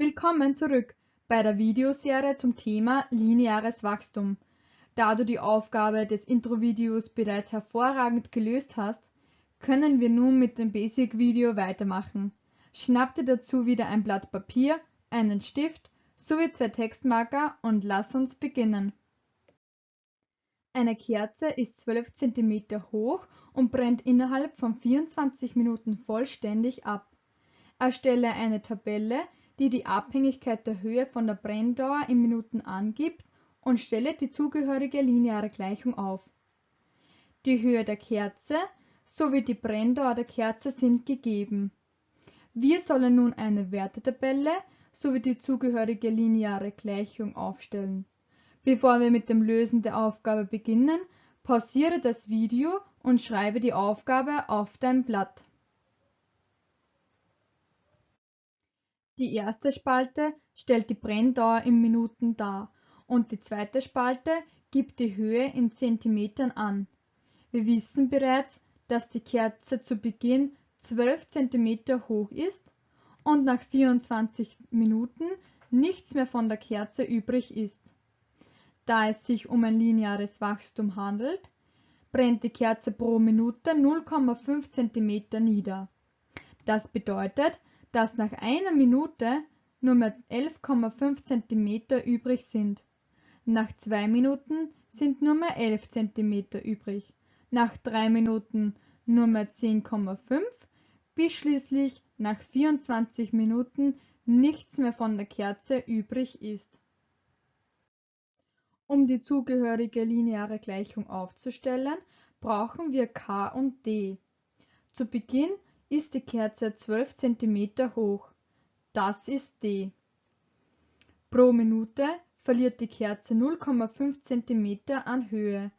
Willkommen zurück bei der Videoserie zum Thema lineares Wachstum. Da du die Aufgabe des Intro-Videos bereits hervorragend gelöst hast, können wir nun mit dem Basic-Video weitermachen. Schnapp dir dazu wieder ein Blatt Papier, einen Stift sowie zwei Textmarker und lass uns beginnen. Eine Kerze ist 12 cm hoch und brennt innerhalb von 24 Minuten vollständig ab. Erstelle eine Tabelle, die die Abhängigkeit der Höhe von der Brenndauer in Minuten angibt und stelle die zugehörige lineare Gleichung auf. Die Höhe der Kerze sowie die Brenndauer der Kerze sind gegeben. Wir sollen nun eine Wertetabelle sowie die zugehörige lineare Gleichung aufstellen. Bevor wir mit dem Lösen der Aufgabe beginnen, pausiere das Video und schreibe die Aufgabe auf dein Blatt. Die erste Spalte stellt die Brenndauer in Minuten dar und die zweite Spalte gibt die Höhe in Zentimetern an. Wir wissen bereits, dass die Kerze zu Beginn 12 cm hoch ist und nach 24 Minuten nichts mehr von der Kerze übrig ist. Da es sich um ein lineares Wachstum handelt, brennt die Kerze pro Minute 0,5 cm nieder. Das bedeutet, dass nach einer Minute nur mehr 11,5 cm übrig sind. Nach zwei Minuten sind nur mehr 11 cm übrig. Nach drei Minuten nur mehr 10,5 bis schließlich nach 24 Minuten nichts mehr von der Kerze übrig ist. Um die zugehörige lineare Gleichung aufzustellen, brauchen wir K und D. Zu Beginn ist die Kerze 12 cm hoch. Das ist D. Pro Minute verliert die Kerze 0,5 cm an Höhe.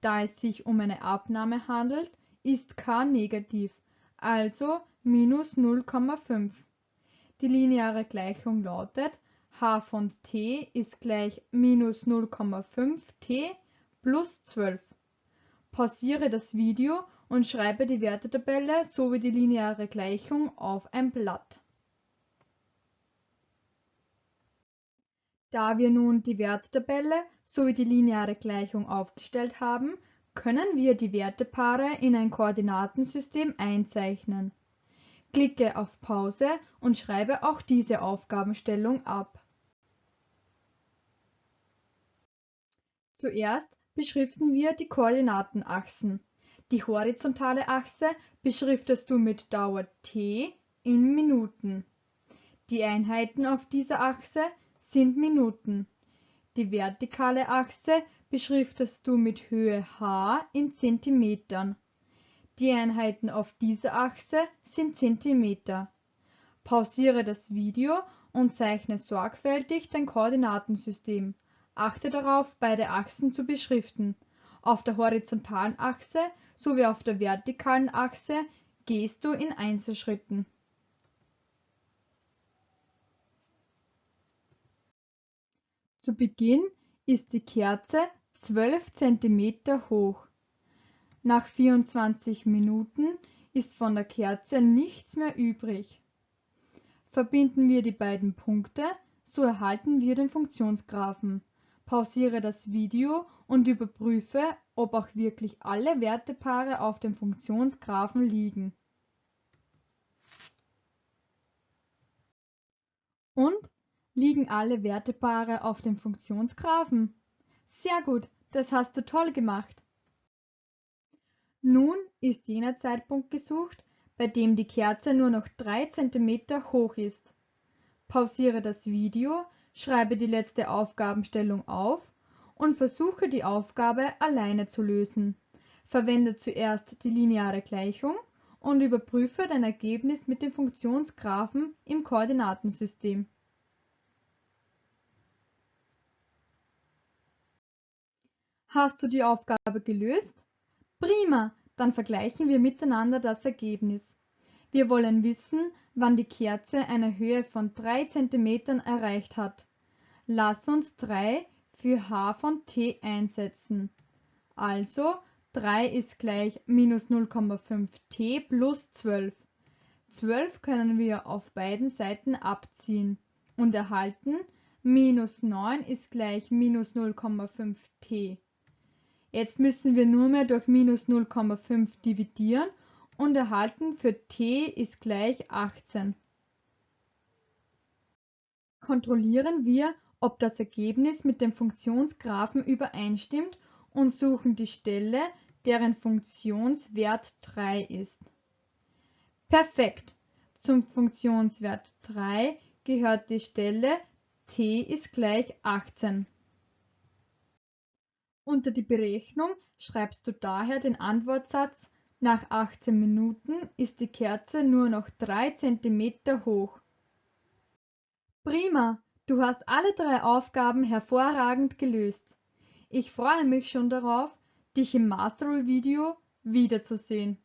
Da es sich um eine Abnahme handelt, ist K negativ, also minus 0,5. Die lineare Gleichung lautet h von t ist gleich minus 0,5 t plus 12. Pausiere das Video und schreibe die Wertetabelle sowie die lineare Gleichung auf ein Blatt. Da wir nun die Wertetabelle sowie die lineare Gleichung aufgestellt haben, können wir die Wertepaare in ein Koordinatensystem einzeichnen. Klicke auf Pause und schreibe auch diese Aufgabenstellung ab. Zuerst beschriften wir die Koordinatenachsen. Die horizontale Achse beschriftest du mit Dauer t in Minuten. Die Einheiten auf dieser Achse sind Minuten. Die vertikale Achse beschriftest du mit Höhe h in Zentimetern. Die Einheiten auf dieser Achse sind Zentimeter. Pausiere das Video und zeichne sorgfältig dein Koordinatensystem. Achte darauf, beide Achsen zu beschriften. Auf der horizontalen Achse sowie auf der vertikalen Achse gehst du in Einzelschritten. Zu Beginn ist die Kerze 12 cm hoch. Nach 24 Minuten ist von der Kerze nichts mehr übrig. Verbinden wir die beiden Punkte, so erhalten wir den Funktionsgraphen. Pausiere das Video und überprüfe, ob auch wirklich alle Wertepaare auf dem Funktionsgraphen liegen. Und liegen alle Wertepaare auf dem Funktionsgraphen? Sehr gut, das hast du toll gemacht. Nun ist jener Zeitpunkt gesucht, bei dem die Kerze nur noch 3 cm hoch ist. Pausiere das Video schreibe die letzte Aufgabenstellung auf und versuche die Aufgabe alleine zu lösen. Verwende zuerst die lineare Gleichung und überprüfe dein Ergebnis mit dem Funktionsgraphen im Koordinatensystem. Hast du die Aufgabe gelöst? Prima, dann vergleichen wir miteinander das Ergebnis. Wir wollen wissen, wann die Kerze eine Höhe von 3 cm erreicht hat. Lass uns 3 für h von t einsetzen. Also 3 ist gleich minus 0,5 t plus 12. 12 können wir auf beiden Seiten abziehen. und erhalten minus 9 ist gleich minus 0,5t. Jetzt müssen wir nur mehr durch minus 0,5 dividieren und erhalten für t ist gleich 18. Kontrollieren wir, ob das Ergebnis mit dem Funktionsgraphen übereinstimmt und suchen die Stelle, deren Funktionswert 3 ist. Perfekt! Zum Funktionswert 3 gehört die Stelle t ist gleich 18. Unter die Berechnung schreibst du daher den Antwortsatz nach 18 Minuten ist die Kerze nur noch 3 cm hoch. Prima, du hast alle drei Aufgaben hervorragend gelöst. Ich freue mich schon darauf, dich im Mastery-Video wiederzusehen.